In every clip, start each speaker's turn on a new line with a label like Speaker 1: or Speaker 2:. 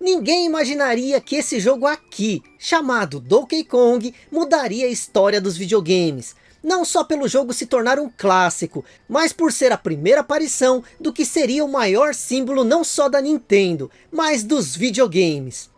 Speaker 1: Ninguém imaginaria que esse jogo aqui, chamado Donkey Kong, mudaria a história dos videogames. Não só pelo jogo se tornar um clássico, mas por ser a primeira aparição do que seria o maior símbolo não só da Nintendo, mas dos videogames.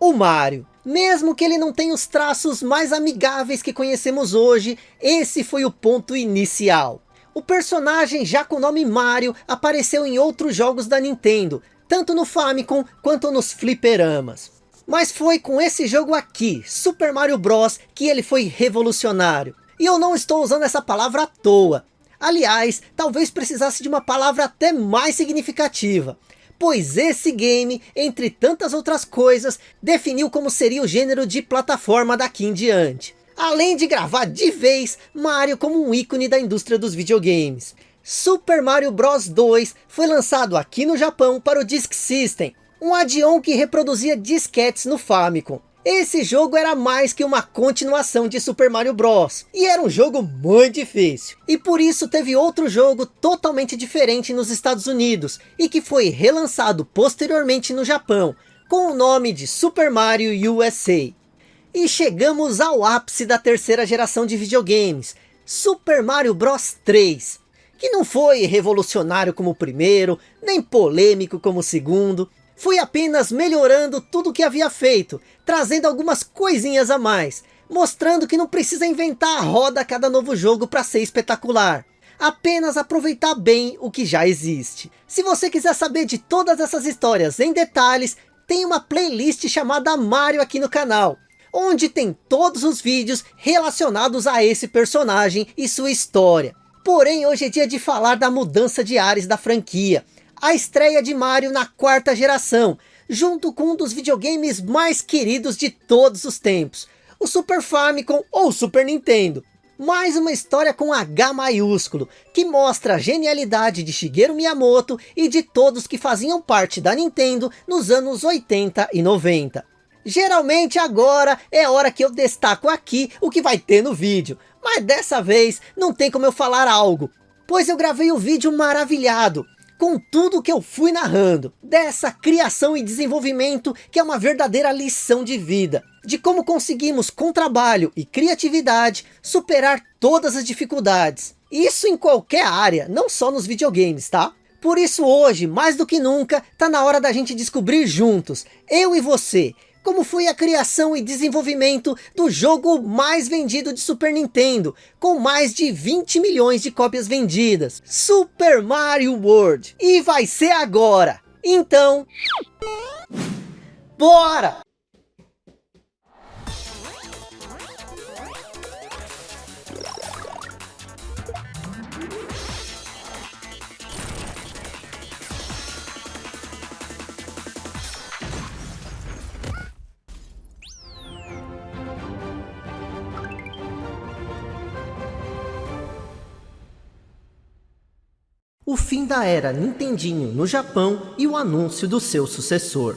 Speaker 1: O Mario. Mesmo que ele não tenha os traços mais amigáveis que conhecemos hoje, esse foi o ponto inicial. O personagem, já com o nome Mario, apareceu em outros jogos da Nintendo, tanto no Famicom quanto nos fliperamas. Mas foi com esse jogo aqui, Super Mario Bros, que ele foi revolucionário. E eu não estou usando essa palavra à toa. Aliás, talvez precisasse de uma palavra até mais significativa. Pois esse game, entre tantas outras coisas, definiu como seria o gênero de plataforma daqui em diante. Além de gravar de vez Mario como um ícone da indústria dos videogames. Super Mario Bros 2 foi lançado aqui no Japão para o Disk System, um add-on que reproduzia disquetes no Famicom. Esse jogo era mais que uma continuação de Super Mario Bros. E era um jogo muito difícil. E por isso teve outro jogo totalmente diferente nos Estados Unidos. E que foi relançado posteriormente no Japão. Com o nome de Super Mario USA. E chegamos ao ápice da terceira geração de videogames. Super Mario Bros 3. Que não foi revolucionário como o primeiro, nem polêmico como o segundo foi apenas melhorando tudo o que havia feito, trazendo algumas coisinhas a mais, mostrando que não precisa inventar a roda a cada novo jogo para ser espetacular. Apenas aproveitar bem o que já existe. Se você quiser saber de todas essas histórias em detalhes, tem uma playlist chamada Mario aqui no canal, onde tem todos os vídeos relacionados a esse personagem e sua história. Porém, hoje é dia de falar da mudança de ares da franquia, a estreia de Mario na quarta geração, junto com um dos videogames mais queridos de todos os tempos, o Super Famicom ou Super Nintendo. Mais uma história com H maiúsculo, que mostra a genialidade de Shigeru Miyamoto e de todos que faziam parte da Nintendo nos anos 80 e 90. Geralmente agora é hora que eu destaco aqui o que vai ter no vídeo, mas dessa vez não tem como eu falar algo, pois eu gravei o vídeo maravilhado, com tudo que eu fui narrando, dessa criação e desenvolvimento que é uma verdadeira lição de vida, de como conseguimos com trabalho e criatividade superar todas as dificuldades. Isso em qualquer área, não só nos videogames, tá? Por isso hoje, mais do que nunca, tá na hora da gente descobrir juntos, eu e você, como foi a criação e desenvolvimento do jogo mais vendido de Super Nintendo, com mais de 20 milhões de cópias vendidas, Super Mario World. E vai ser agora. Então, bora! O fim da era Nintendinho no Japão e o anúncio do seu sucessor.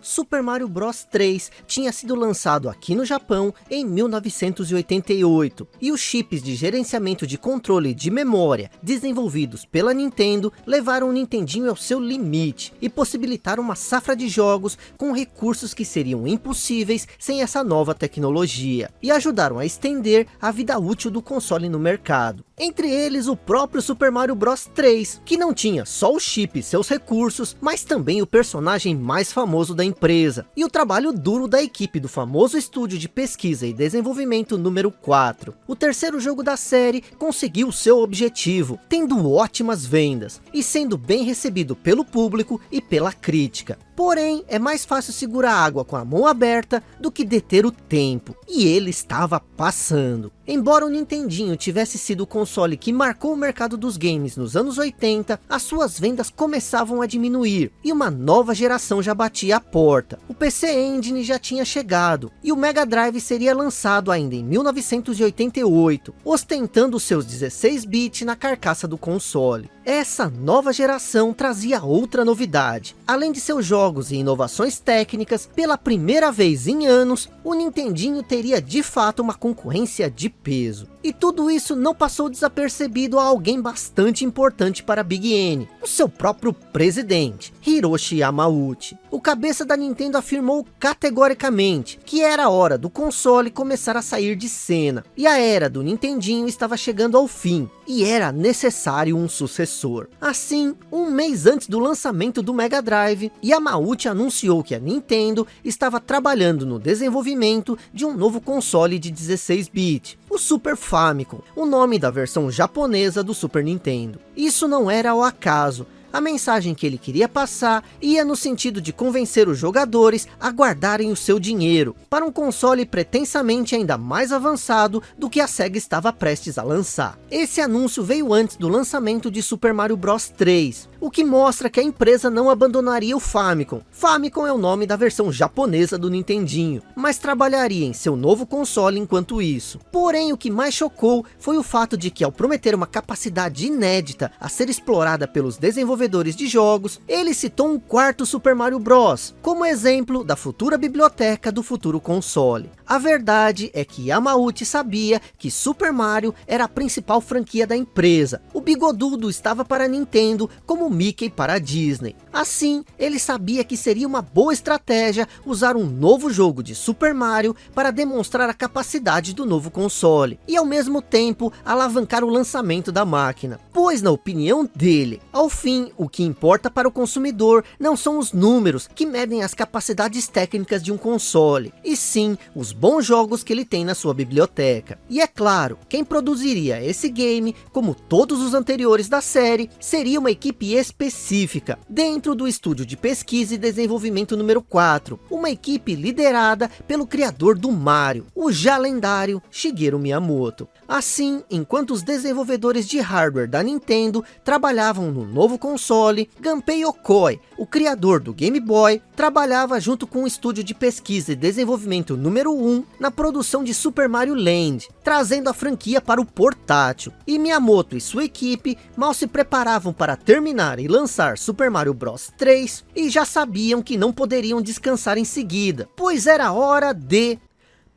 Speaker 1: Super Mario Bros 3 tinha sido lançado aqui no Japão em 1988 e os chips de gerenciamento de controle de memória desenvolvidos pela Nintendo levaram o Nintendinho ao seu limite e possibilitaram uma safra de jogos com recursos que seriam impossíveis sem essa nova tecnologia e ajudaram a estender a vida útil do console no mercado. Entre eles o próprio Super Mario Bros 3, que não tinha só o chip e seus recursos, mas também o personagem mais famoso da empresa, e o trabalho duro da equipe do famoso estúdio de pesquisa e desenvolvimento número 4. O terceiro jogo da série conseguiu seu objetivo, tendo ótimas vendas, e sendo bem recebido pelo público e pela crítica. Porém, é mais fácil segurar água com a mão aberta do que deter o tempo. E ele estava passando. Embora o Nintendinho tivesse sido o console que marcou o mercado dos games nos anos 80, as suas vendas começavam a diminuir e uma nova geração já batia a porta. O PC Engine já tinha chegado e o Mega Drive seria lançado ainda em 1988, ostentando seus 16 bits na carcaça do console. Essa nova geração trazia outra novidade. Além de seus jogos e inovações técnicas, pela primeira vez em anos, o Nintendinho teria de fato uma concorrência de peso. E tudo isso não passou desapercebido a alguém bastante importante para Big N, o seu próprio presidente, Hiroshi Yamauchi. O cabeça da Nintendo afirmou categoricamente que era hora do console começar a sair de cena, e a era do Nintendinho estava chegando ao fim, e era necessário um sucessor. Assim, um mês antes do lançamento do Mega Drive, Yamauchi anunciou que a Nintendo estava trabalhando no desenvolvimento de um novo console de 16-bit, o Super Famicom, o nome da versão japonesa do Super Nintendo. Isso não era ao acaso, a mensagem que ele queria passar ia no sentido de convencer os jogadores a guardarem o seu dinheiro para um console pretensamente ainda mais avançado do que a SEGA estava prestes a lançar. Esse anúncio veio antes do lançamento de Super Mario Bros 3, o que mostra que a empresa não abandonaria o Famicom. Famicom é o nome da versão japonesa do Nintendinho, mas trabalharia em seu novo console enquanto isso. Porém, o que mais chocou foi o fato de que ao prometer uma capacidade inédita a ser explorada pelos desenvolvedores de jogos, ele citou um quarto Super Mario Bros, como exemplo da futura biblioteca do futuro console. A verdade é que Yamauchi sabia que Super Mario era a principal franquia da empresa. O bigodudo estava para Nintendo como Mickey para a Disney. Assim, ele sabia que seria uma boa estratégia usar um novo jogo de Super Mario para demonstrar a capacidade do novo console, e ao mesmo tempo alavancar o lançamento da máquina. Pois na opinião dele, ao fim, o que importa para o consumidor não são os números que medem as capacidades técnicas de um console, e sim os bons jogos que ele tem na sua biblioteca. E é claro, quem produziria esse game, como todos os anteriores da série, seria uma equipe específica, dentro do estúdio de pesquisa e desenvolvimento número 4, uma equipe liderada pelo criador do Mario, o já lendário Shigeru Miyamoto. Assim, enquanto os desenvolvedores de hardware da Nintendo trabalhavam no novo console, Gunpei Yokoi, o criador do Game Boy, trabalhava junto com o estúdio de pesquisa e desenvolvimento número 1 na produção de Super Mario Land, trazendo a franquia para o portátil. E Miyamoto e sua equipe mal se preparavam para terminar e lançar Super Mario Bros 3 e já sabiam que não poderiam descansar em seguida, pois era hora de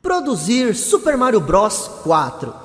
Speaker 1: produzir Super Mario Bros 4.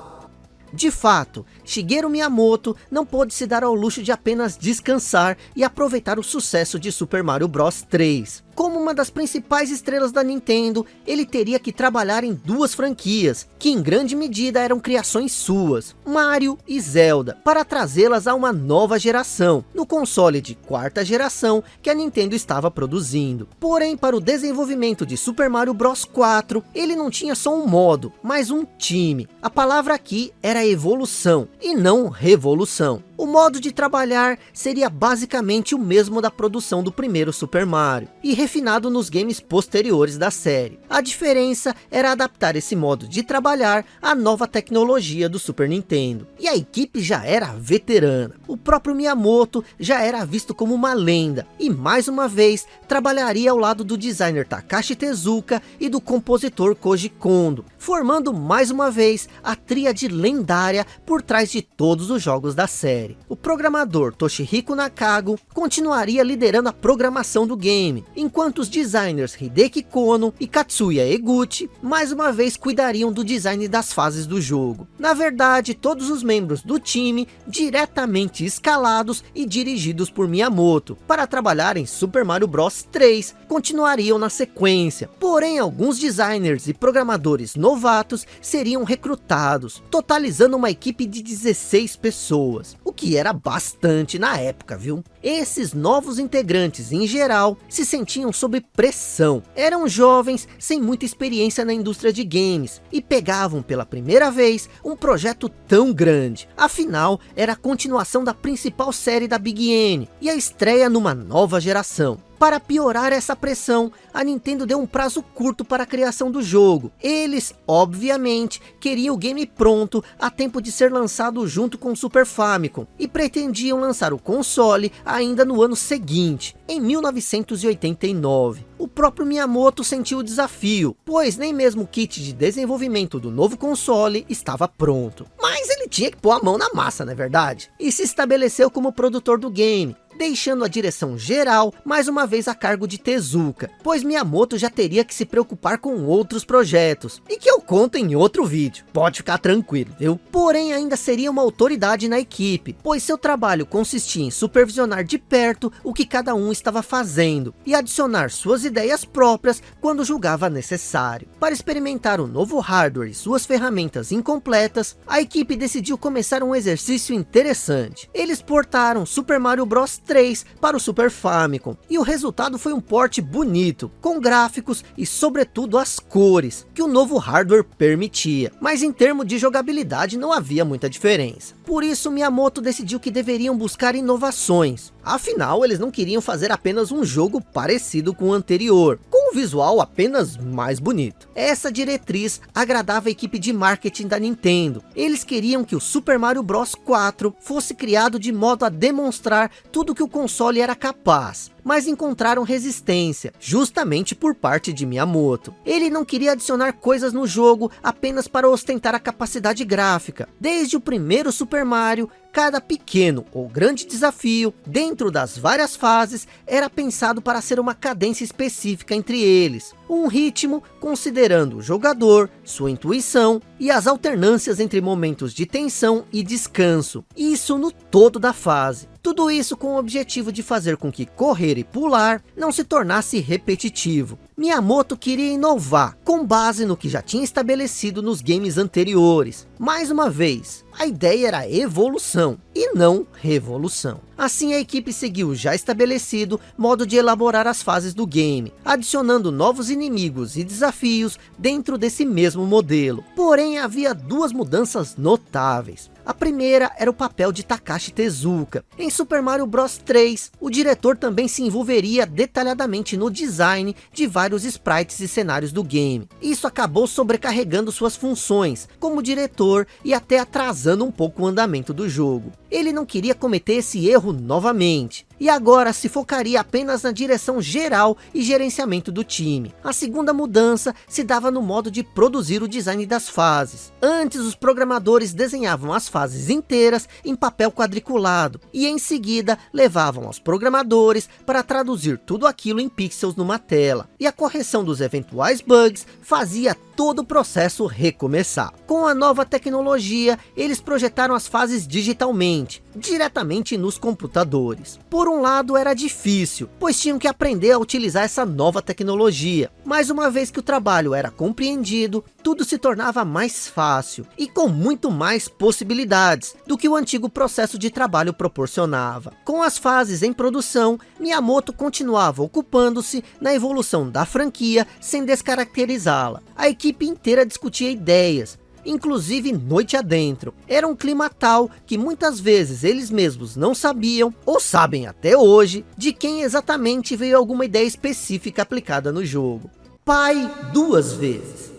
Speaker 1: De fato, Shigeru Miyamoto não pôde se dar ao luxo de apenas descansar e aproveitar o sucesso de Super Mario Bros 3 como uma das principais estrelas da Nintendo, ele teria que trabalhar em duas franquias, que em grande medida eram criações suas, Mario e Zelda, para trazê-las a uma nova geração, no console de quarta geração que a Nintendo estava produzindo. Porém, para o desenvolvimento de Super Mario Bros 4, ele não tinha só um modo, mas um time. A palavra aqui era evolução, e não revolução. O modo de trabalhar seria basicamente o mesmo da produção do primeiro Super Mario, e refinado nos games posteriores da série. A diferença era adaptar esse modo de trabalhar à nova tecnologia do Super Nintendo. E a equipe já era veterana. O próprio Miyamoto já era visto como uma lenda, e mais uma vez trabalharia ao lado do designer Takashi Tezuka e do compositor Koji Kondo, formando mais uma vez a tríade lendária por trás de todos os jogos da série série. O programador Toshihiko Nakago continuaria liderando a programação do game, enquanto os designers Hideki Kono e Katsuya Eguchi mais uma vez cuidariam do design das fases do jogo. Na verdade, todos os membros do time diretamente escalados e dirigidos por Miyamoto, para trabalhar em Super Mario Bros 3, continuariam na sequência. Porém, alguns designers e programadores novatos seriam recrutados, totalizando uma equipe de 16 pessoas, o que era bastante na época, viu? Esses novos integrantes, em geral, se sentiam sob pressão. Eram jovens sem muita experiência na indústria de games e pegavam pela primeira vez um projeto tão grande. Afinal, era a continuação da principal série da Big N e a estreia numa nova geração. Para piorar essa pressão, a Nintendo deu um prazo curto para a criação do jogo. Eles, obviamente, queriam o game pronto a tempo de ser lançado junto com o Super Famicom e pretendiam lançar o console ainda no ano seguinte, em 1989. O próprio Miyamoto sentiu o desafio, pois nem mesmo o kit de desenvolvimento do novo console estava pronto. Mas ele tinha que pôr a mão na massa, não é verdade? E se estabeleceu como produtor do game, deixando a direção geral mais uma vez a cargo de Tezuka, pois Miyamoto já teria que se preocupar com outros projetos, e que eu conto em outro vídeo, pode ficar tranquilo, viu? Porém ainda seria uma autoridade na equipe, pois seu trabalho consistia em supervisionar de perto o que cada um estava fazendo, e adicionar suas ideias próprias quando julgava necessário. Para experimentar o novo hardware e suas ferramentas incompletas, a equipe decidiu começar um exercício interessante. Eles portaram Super Mario Bros 3 para o Super Famicom. E o resultado foi um porte bonito, com gráficos e sobretudo as cores, que o novo hardware permitia. Mas em termos de jogabilidade não havia muita diferença. Por isso Miyamoto decidiu que deveriam buscar inovações. Afinal, eles não queriam fazer apenas um jogo parecido com o anterior, com um visual apenas mais bonito. Essa diretriz agradava a equipe de marketing da Nintendo. Eles queriam que o Super Mario Bros 4 fosse criado de modo a demonstrar tudo que o console era capaz mas encontraram resistência, justamente por parte de Miyamoto. Ele não queria adicionar coisas no jogo apenas para ostentar a capacidade gráfica. Desde o primeiro Super Mario, cada pequeno ou grande desafio dentro das várias fases era pensado para ser uma cadência específica entre eles. Um ritmo considerando o jogador, sua intuição e as alternâncias entre momentos de tensão e descanso. Isso no todo da fase. Tudo isso com o objetivo de fazer com que correr e pular não se tornasse repetitivo. Miyamoto queria inovar, com base no que já tinha estabelecido nos games anteriores. Mais uma vez, a ideia era evolução e não revolução. Assim a equipe seguiu o já estabelecido modo de elaborar as fases do game, adicionando novos inimigos e desafios dentro desse mesmo modelo. Porém havia duas mudanças notáveis. A primeira era o papel de Takashi Tezuka. Em Super Mario Bros 3, o diretor também se envolveria detalhadamente no design de vários sprites e cenários do game. Isso acabou sobrecarregando suas funções como diretor e até atrasando um pouco o andamento do jogo. Ele não queria cometer esse erro novamente e agora se focaria apenas na direção geral e gerenciamento do time. A segunda mudança se dava no modo de produzir o design das fases. Antes os programadores desenhavam as fases inteiras em papel quadriculado e em seguida levavam aos programadores para traduzir tudo aquilo em pixels numa tela. E a correção dos eventuais bugs fazia todo o processo recomeçar. Com a nova tecnologia, eles projetaram as fases digitalmente, diretamente nos computadores. Por um lado era difícil, pois tinham que aprender a utilizar essa nova tecnologia. Mas uma vez que o trabalho era compreendido, tudo se tornava mais fácil e com muito mais possibilidades do que o antigo processo de trabalho proporcionava. Com as fases em produção, Miyamoto continuava ocupando-se na evolução da franquia sem descaracterizá-la. A equipe inteira discutia ideias, inclusive noite adentro. Era um clima tal que muitas vezes eles mesmos não sabiam, ou sabem até hoje, de quem exatamente veio alguma ideia específica aplicada no jogo. Pai duas vezes.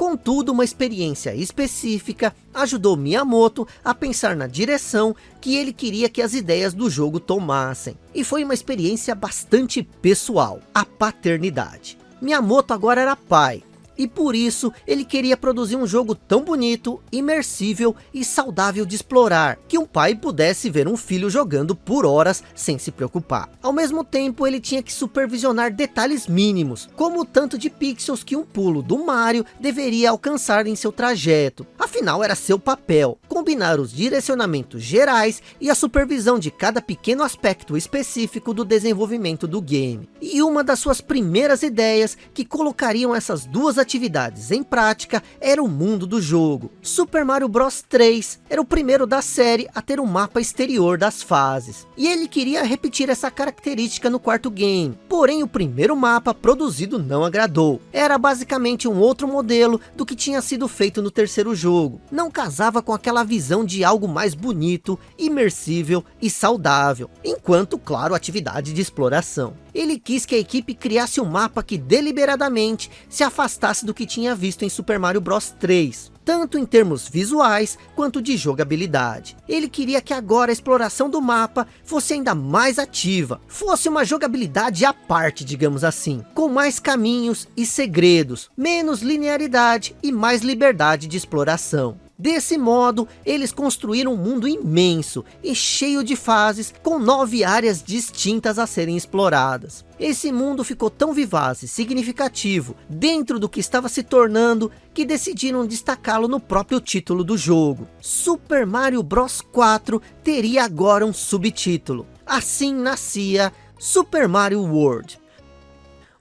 Speaker 1: Contudo, uma experiência específica ajudou Miyamoto a pensar na direção que ele queria que as ideias do jogo tomassem. E foi uma experiência bastante pessoal, a paternidade. Miyamoto agora era pai, e por isso ele queria produzir um jogo tão bonito, imersível e saudável de explorar, que um pai pudesse ver um filho jogando por horas sem se preocupar. Ao mesmo tempo ele tinha que supervisionar detalhes mínimos, como o tanto de pixels que um pulo do Mario deveria alcançar em seu trajeto. Afinal era seu papel, combinar os direcionamentos gerais e a supervisão de cada pequeno aspecto específico do desenvolvimento do game. E uma das suas primeiras ideias que colocariam essas duas atividades atividades em prática era o mundo do jogo. Super Mario Bros 3 era o primeiro da série a ter um mapa exterior das fases. E ele queria repetir essa característica no quarto game. Porém o primeiro mapa produzido não agradou. Era basicamente um outro modelo do que tinha sido feito no terceiro jogo. Não casava com aquela visão de algo mais bonito, imersível e saudável. Enquanto, claro, atividade de exploração. Ele quis que a equipe criasse um mapa que deliberadamente se afastasse do que tinha visto em Super Mario Bros 3 tanto em termos visuais quanto de jogabilidade. Ele queria que agora a exploração do mapa fosse ainda mais ativa, fosse uma jogabilidade à parte, digamos assim, com mais caminhos e segredos, menos linearidade e mais liberdade de exploração. Desse modo, eles construíram um mundo imenso e cheio de fases, com nove áreas distintas a serem exploradas. Esse mundo ficou tão vivaz e significativo dentro do que estava se tornando, que decidiram destacá-lo no próprio título do jogo. Super Mario Bros 4 teria agora um subtítulo. Assim nascia Super Mario World.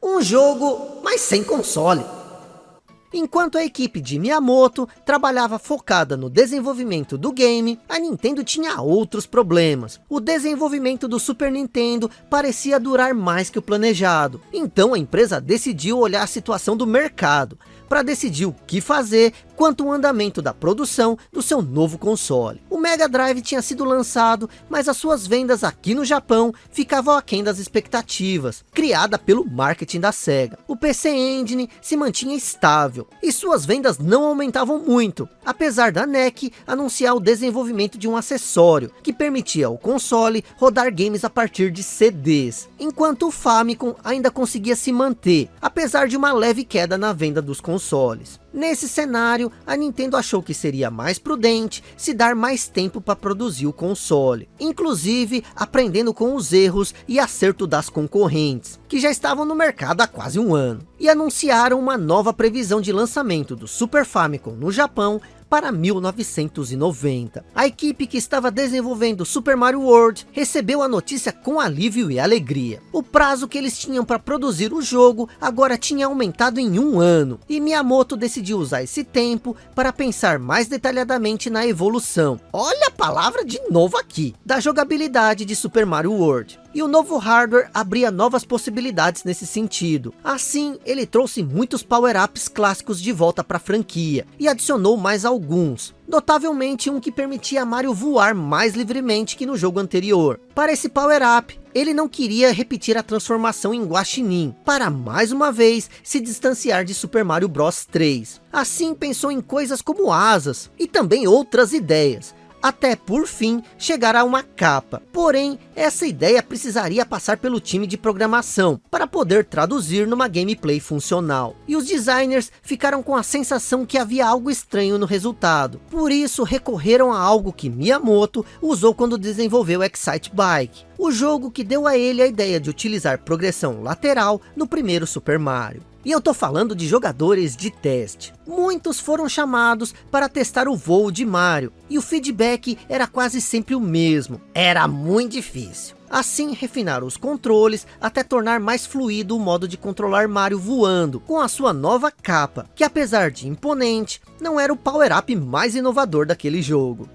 Speaker 1: Um jogo, mas sem console Enquanto a equipe de Miyamoto trabalhava focada no desenvolvimento do game, a Nintendo tinha outros problemas. O desenvolvimento do Super Nintendo parecia durar mais que o planejado. Então a empresa decidiu olhar a situação do mercado para decidir o que fazer quanto ao andamento da produção do seu novo console. O Mega Drive tinha sido lançado, mas as suas vendas aqui no Japão ficavam aquém das expectativas, criada pelo marketing da SEGA. O PC Engine se mantinha estável, e suas vendas não aumentavam muito, apesar da NEC anunciar o desenvolvimento de um acessório, que permitia ao console rodar games a partir de CDs, enquanto o Famicom ainda conseguia se manter, apesar de uma leve queda na venda dos consoles. Nesse cenário, a Nintendo achou que seria mais prudente se dar mais tempo para produzir o console, inclusive aprendendo com os erros e acerto das concorrentes, que já estavam no mercado há quase um ano, e anunciaram uma nova previsão de lançamento do Super Famicom no Japão para 1990. A equipe que estava desenvolvendo Super Mario World recebeu a notícia com alívio e alegria. O prazo que eles tinham para produzir o jogo agora tinha aumentado em um ano, e Miyamoto decidiu usar esse tempo para pensar mais detalhadamente na evolução. Olha a palavra de novo aqui, da jogabilidade de Super Mario World e o novo hardware abria novas possibilidades nesse sentido. Assim, ele trouxe muitos power-ups clássicos de volta para a franquia, e adicionou mais alguns. Notavelmente um que permitia a Mario voar mais livremente que no jogo anterior. Para esse power-up, ele não queria repetir a transformação em Guaxinim, para mais uma vez se distanciar de Super Mario Bros 3. Assim pensou em coisas como asas, e também outras ideias, até por fim chegar a uma capa. Porém, essa ideia precisaria passar pelo time de programação, para poder traduzir numa gameplay funcional. E os designers ficaram com a sensação que havia algo estranho no resultado. Por isso recorreram a algo que Miyamoto usou quando desenvolveu Excite Bike. O jogo que deu a ele a ideia de utilizar progressão lateral no primeiro Super Mario. E eu tô falando de jogadores de teste. Muitos foram chamados para testar o voo de Mario, e o feedback era quase sempre o mesmo. Era muito difícil. Assim refinaram os controles até tornar mais fluido o modo de controlar Mario voando, com a sua nova capa, que apesar de imponente, não era o power-up mais inovador daquele jogo.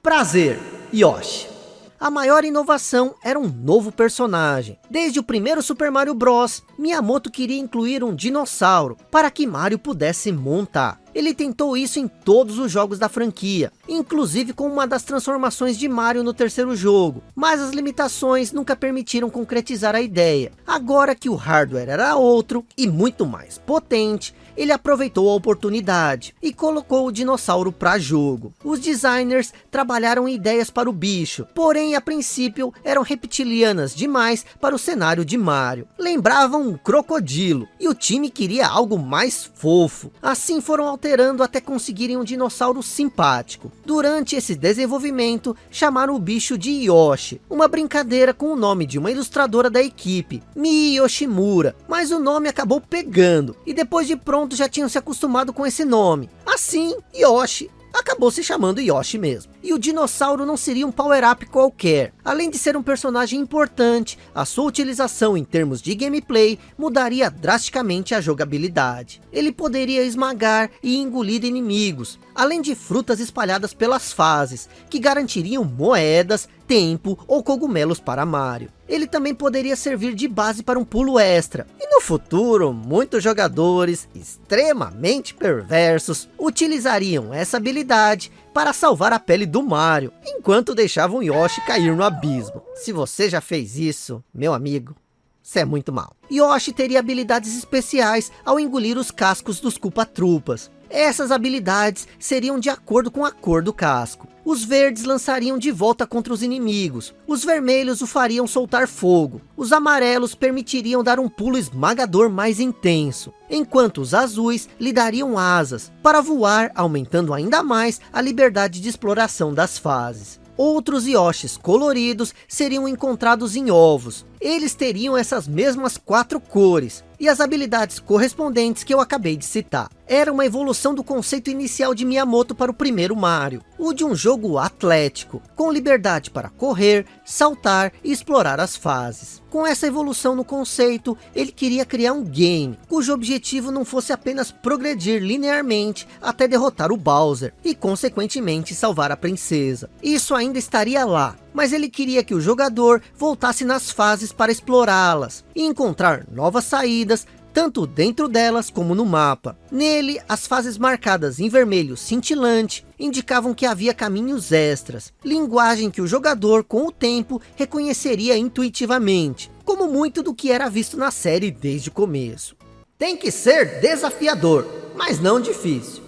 Speaker 1: Prazer, Yoshi! A maior inovação era um novo personagem. Desde o primeiro Super Mario Bros, Miyamoto queria incluir um dinossauro, para que Mario pudesse montar. Ele tentou isso em todos os jogos da franquia, inclusive com uma das transformações de Mario no terceiro jogo, mas as limitações nunca permitiram concretizar a ideia. Agora que o hardware era outro e muito mais potente, ele aproveitou a oportunidade e colocou o dinossauro para jogo. Os designers trabalharam ideias para o bicho, porém a princípio eram reptilianas demais para o cenário de Mario. Lembravam um crocodilo e o time queria algo mais fofo. Assim foram alterando até conseguirem um dinossauro simpático. Durante esse desenvolvimento chamaram o bicho de Yoshi, uma brincadeira com o nome de uma ilustradora da equipe, Mi Yoshimura, mas o nome acabou pegando e depois de pronto já tinham se acostumado com esse nome. Assim, Yoshi acabou se chamando Yoshi mesmo. E o dinossauro não seria um power-up qualquer. Além de ser um personagem importante, a sua utilização em termos de gameplay mudaria drasticamente a jogabilidade. Ele poderia esmagar e engolir inimigos, além de frutas espalhadas pelas fases, que garantiriam moedas, tempo ou cogumelos para Mario. Ele também poderia servir de base para um pulo extra. E no futuro, muitos jogadores extremamente perversos utilizariam essa habilidade para salvar a pele do Mario, enquanto deixavam Yoshi cair no abismo. Se você já fez isso, meu amigo, você é muito mal. Yoshi teria habilidades especiais ao engolir os cascos dos culpa-trupas. Essas habilidades seriam de acordo com a cor do casco. Os verdes lançariam de volta contra os inimigos. Os vermelhos o fariam soltar fogo. Os amarelos permitiriam dar um pulo esmagador mais intenso. Enquanto os azuis lhe dariam asas para voar, aumentando ainda mais a liberdade de exploração das fases. Outros Yoshis coloridos seriam encontrados em ovos. Eles teriam essas mesmas quatro cores, e as habilidades correspondentes que eu acabei de citar. Era uma evolução do conceito inicial de Miyamoto para o primeiro Mario, o de um jogo atlético, com liberdade para correr, saltar e explorar as fases. Com essa evolução no conceito, ele queria criar um game, cujo objetivo não fosse apenas progredir linearmente até derrotar o Bowser, e consequentemente salvar a princesa. Isso ainda estaria lá, mas ele queria que o jogador voltasse nas fases para explorá-las e encontrar novas saídas, tanto dentro delas como no mapa. Nele, as fases marcadas em vermelho cintilante indicavam que havia caminhos extras, linguagem que o jogador com o tempo reconheceria intuitivamente, como muito do que era visto na série desde o começo. Tem que ser desafiador, mas não difícil.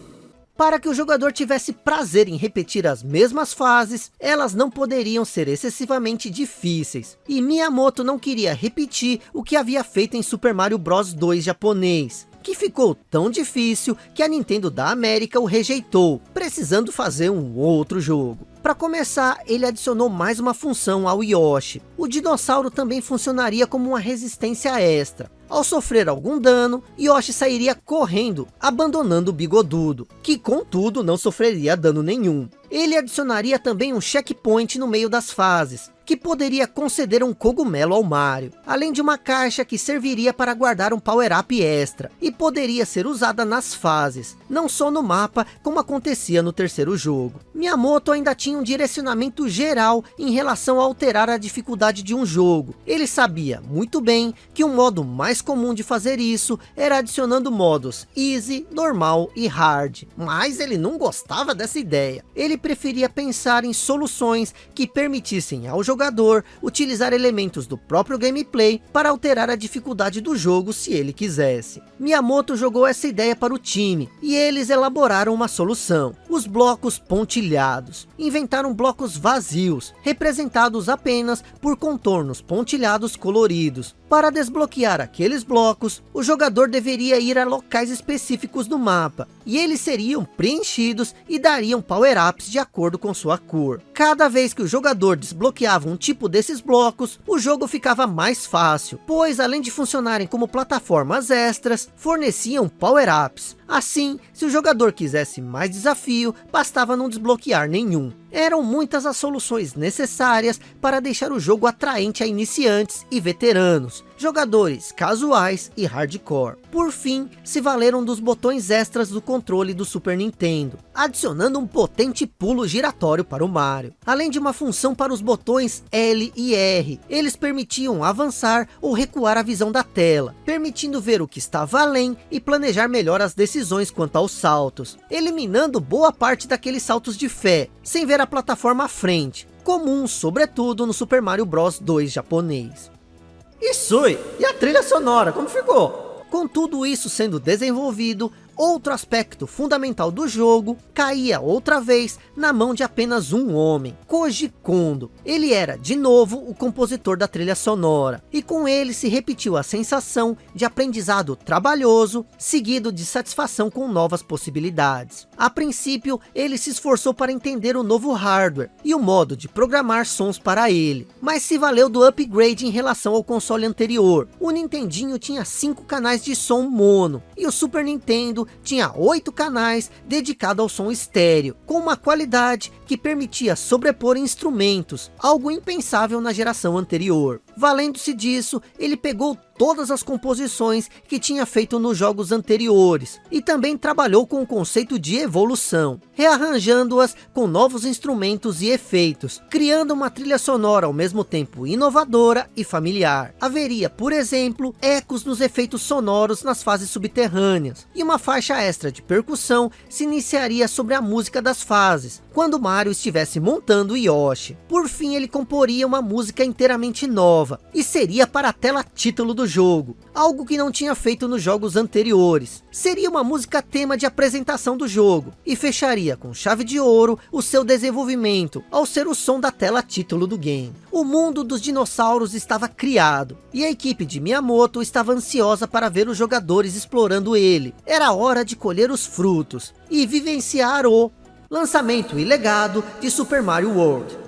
Speaker 1: Para que o jogador tivesse prazer em repetir as mesmas fases, elas não poderiam ser excessivamente difíceis. E Miyamoto não queria repetir o que havia feito em Super Mario Bros 2 japonês, que ficou tão difícil que a Nintendo da América o rejeitou, precisando fazer um outro jogo. Para começar, ele adicionou mais uma função ao Yoshi. O dinossauro também funcionaria como uma resistência extra. Ao sofrer algum dano, Yoshi sairia correndo, abandonando o bigodudo, que contudo não sofreria dano nenhum. Ele adicionaria também um checkpoint no meio das fases, que poderia conceder um cogumelo ao Mario, além de uma caixa que serviria para guardar um power-up extra, e poderia ser usada nas fases, não só no mapa, como acontecia no terceiro jogo. Miyamoto ainda tinha um direcionamento geral em relação a alterar a dificuldade de um jogo. Ele sabia muito bem que um modo mais comum de fazer isso era adicionando modos Easy, Normal e Hard, mas ele não gostava dessa ideia. Ele preferia pensar em soluções que permitissem ao jogador jogador utilizar elementos do próprio gameplay para alterar a dificuldade do jogo se ele quisesse. Miyamoto jogou essa ideia para o time e eles elaboraram uma solução. Os blocos pontilhados. Inventaram blocos vazios, representados apenas por contornos pontilhados coloridos. Para desbloquear aqueles blocos, o jogador deveria ir a locais específicos do mapa, e eles seriam preenchidos e dariam power-ups de acordo com sua cor. Cada vez que o jogador desbloqueava um tipo desses blocos, o jogo ficava mais fácil, pois além de funcionarem como plataformas extras, forneciam power-ups. Assim, se o jogador quisesse mais desafio, bastava não desbloquear nenhum. Eram muitas as soluções necessárias para deixar o jogo atraente a iniciantes e veteranos, jogadores casuais e hardcore. Por fim, se valeram dos botões extras do controle do Super Nintendo, adicionando um potente pulo giratório para o Mario, além de uma função para os botões L e R. Eles permitiam avançar ou recuar a visão da tela, permitindo ver o que estava além e planejar melhor as decisões quanto aos saltos, eliminando boa parte daqueles saltos de fé, sem ver a plataforma à frente, comum sobretudo no Super Mario Bros 2 japonês. Isui, e a trilha sonora, como ficou? Com tudo isso sendo desenvolvido, outro aspecto fundamental do jogo caía outra vez na mão de apenas um homem, Koji Kondo. Ele era, de novo, o compositor da trilha sonora, e com ele se repetiu a sensação de aprendizado trabalhoso, seguido de satisfação com novas possibilidades. A princípio, ele se esforçou para entender o novo hardware e o modo de programar sons para ele, mas se valeu do upgrade em relação ao console anterior. O Nintendinho tinha cinco canais de som mono, e o Super Nintendo tinha oito canais dedicados ao som estéreo, com uma qualidade que permitia sobrepor instrumentos, algo impensável na geração anterior. Valendo-se disso, ele pegou todas as composições que tinha feito nos jogos anteriores, e também trabalhou com o conceito de evolução, rearranjando-as com novos instrumentos e efeitos, criando uma trilha sonora ao mesmo tempo inovadora e familiar. Haveria, por exemplo, ecos nos efeitos sonoros nas fases subterrâneas, e uma faixa extra de percussão se iniciaria sobre a música das fases, quando Mario estivesse montando Yoshi. Por fim, ele comporia uma música inteiramente nova, e seria para a tela título do jogo, algo que não tinha feito nos jogos anteriores. Seria uma música tema de apresentação do jogo, e fecharia com chave de ouro o seu desenvolvimento, ao ser o som da tela título do game. O mundo dos dinossauros estava criado, e a equipe de Miyamoto estava ansiosa para ver os jogadores explorando ele. Era hora de colher os frutos, e vivenciar o lançamento e legado de Super Mario World.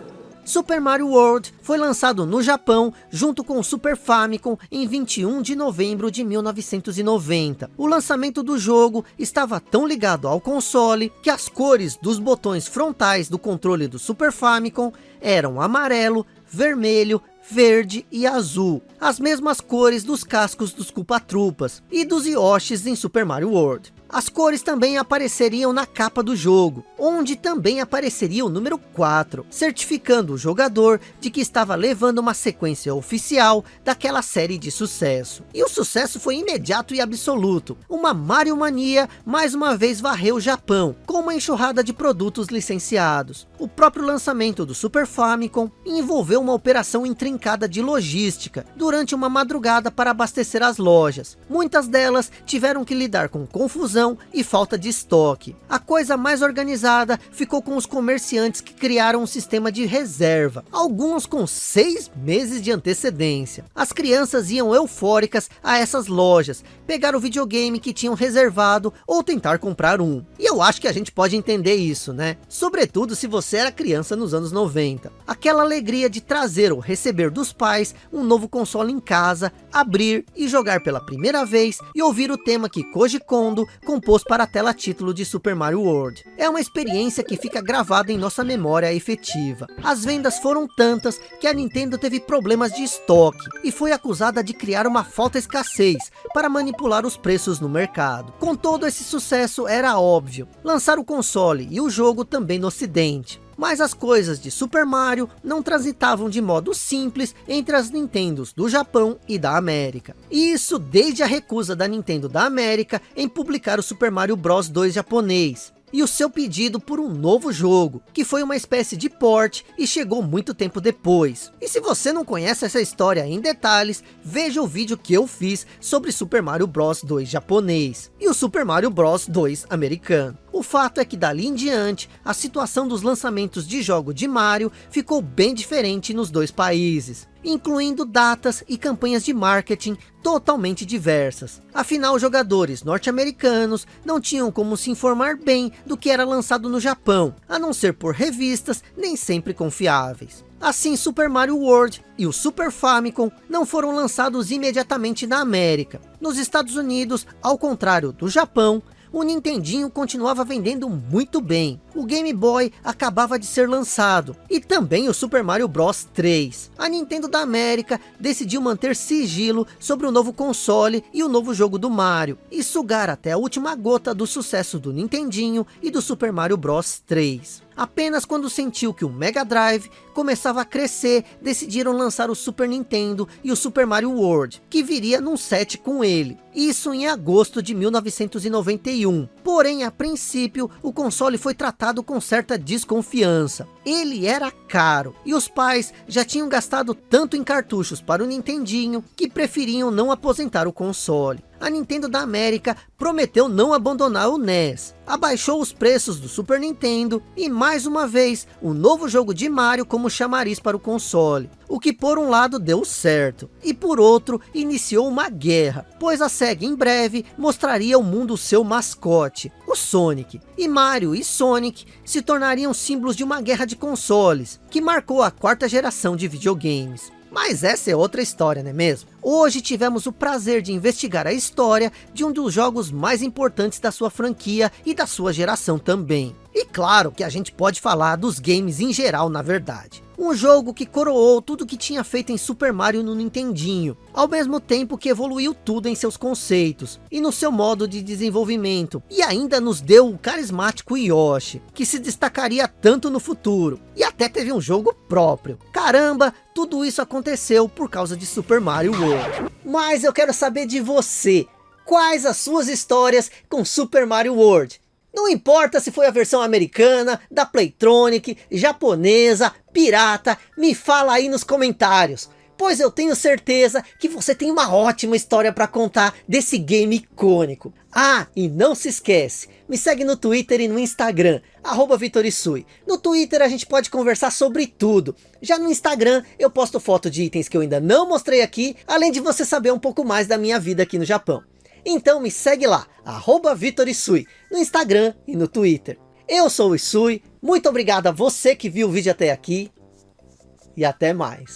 Speaker 1: Super Mario World foi lançado no Japão junto com o Super Famicom em 21 de novembro de 1990. O lançamento do jogo estava tão ligado ao console que as cores dos botões frontais do controle do Super Famicom eram amarelo, vermelho, verde e azul, as mesmas cores dos cascos dos Koopa-Troopas e dos Yoshis em Super Mario World. As cores também apareceriam na capa do jogo, onde também apareceria o número 4, certificando o jogador de que estava levando uma sequência oficial daquela série de sucesso. E o sucesso foi imediato e absoluto. Uma Mario Mania mais uma vez varreu o Japão, com uma enxurrada de produtos licenciados. O próprio lançamento do Super Famicom envolveu uma operação intrincada de logística, durante uma madrugada para abastecer as lojas. Muitas delas tiveram que lidar com confusão confusão e falta de estoque. A coisa mais organizada ficou com os comerciantes que criaram um sistema de reserva, alguns com seis meses de antecedência. As crianças iam eufóricas a essas lojas, pegar o videogame que tinham reservado ou tentar comprar um. E eu acho que a gente pode entender isso, né? Sobretudo se você era criança nos anos 90. Aquela alegria de trazer ou receber dos pais um novo console em casa, abrir e jogar pela primeira vez e ouvir o tema que Koji Kondo compôs para a tela título de Super Mario World. É uma experiência que fica gravada em nossa memória efetiva. As vendas foram tantas que a Nintendo teve problemas de estoque e foi acusada de criar uma falta escassez para manipular os preços no mercado. Com todo esse sucesso era óbvio, lançar o console e o jogo também no ocidente mas as coisas de Super Mario não transitavam de modo simples entre as Nintendos do Japão e da América. E isso desde a recusa da Nintendo da América em publicar o Super Mario Bros 2 japonês, e o seu pedido por um novo jogo, que foi uma espécie de port e chegou muito tempo depois. E se você não conhece essa história em detalhes, veja o vídeo que eu fiz sobre Super Mario Bros 2 japonês e o Super Mario Bros 2 americano. O fato é que dali em diante, a situação dos lançamentos de jogo de Mario ficou bem diferente nos dois países, incluindo datas e campanhas de marketing totalmente diversas. Afinal, jogadores norte-americanos não tinham como se informar bem do que era lançado no Japão, a não ser por revistas nem sempre confiáveis. Assim, Super Mario World e o Super Famicom não foram lançados imediatamente na América. Nos Estados Unidos, ao contrário do Japão, o Nintendinho continuava vendendo muito bem. O Game Boy acabava de ser lançado. E também o Super Mario Bros 3. A Nintendo da América decidiu manter sigilo sobre o novo console e o novo jogo do Mario. E sugar até a última gota do sucesso do Nintendinho e do Super Mario Bros 3. Apenas quando sentiu que o Mega Drive começava a crescer, decidiram lançar o Super Nintendo e o Super Mario World, que viria num set com ele. Isso em agosto de 1991. Porém, a princípio, o console foi tratado com certa desconfiança. Ele era caro, e os pais já tinham gastado tanto em cartuchos para o Nintendinho, que preferiam não aposentar o console a Nintendo da América prometeu não abandonar o NES. Abaixou os preços do Super Nintendo e mais uma vez o novo jogo de Mario como chamariz para o console. O que por um lado deu certo e por outro iniciou uma guerra, pois a SEGA em breve mostraria ao mundo seu mascote, o Sonic. E Mario e Sonic se tornariam símbolos de uma guerra de consoles, que marcou a quarta geração de videogames. Mas essa é outra história, não é mesmo? Hoje tivemos o prazer de investigar a história de um dos jogos mais importantes da sua franquia e da sua geração também. E claro que a gente pode falar dos games em geral, na verdade. Um jogo que coroou tudo que tinha feito em Super Mario no Nintendinho, ao mesmo tempo que evoluiu tudo em seus conceitos e no seu modo de desenvolvimento, e ainda nos deu o carismático Yoshi, que se destacaria tanto no futuro, e até teve um jogo próprio. Caramba, tudo isso aconteceu por causa de Super Mario World. Mas eu quero saber de você, quais as suas histórias com Super Mario World? Não importa se foi a versão americana, da Playtronic, japonesa, pirata, me fala aí nos comentários. pois eu tenho certeza que você tem uma ótima história para contar desse game icônico. Ah, e não se esquece, me segue no Twitter e no Instagram, arroba Vitorisui. No Twitter a gente pode conversar sobre tudo. Já no Instagram eu posto foto de itens que eu ainda não mostrei aqui, além de você saber um pouco mais da minha vida aqui no Japão. Então me segue lá, arroba Vitorisui, no Instagram e no Twitter. Eu sou o Isui, muito obrigado a você que viu o vídeo até aqui, e até mais.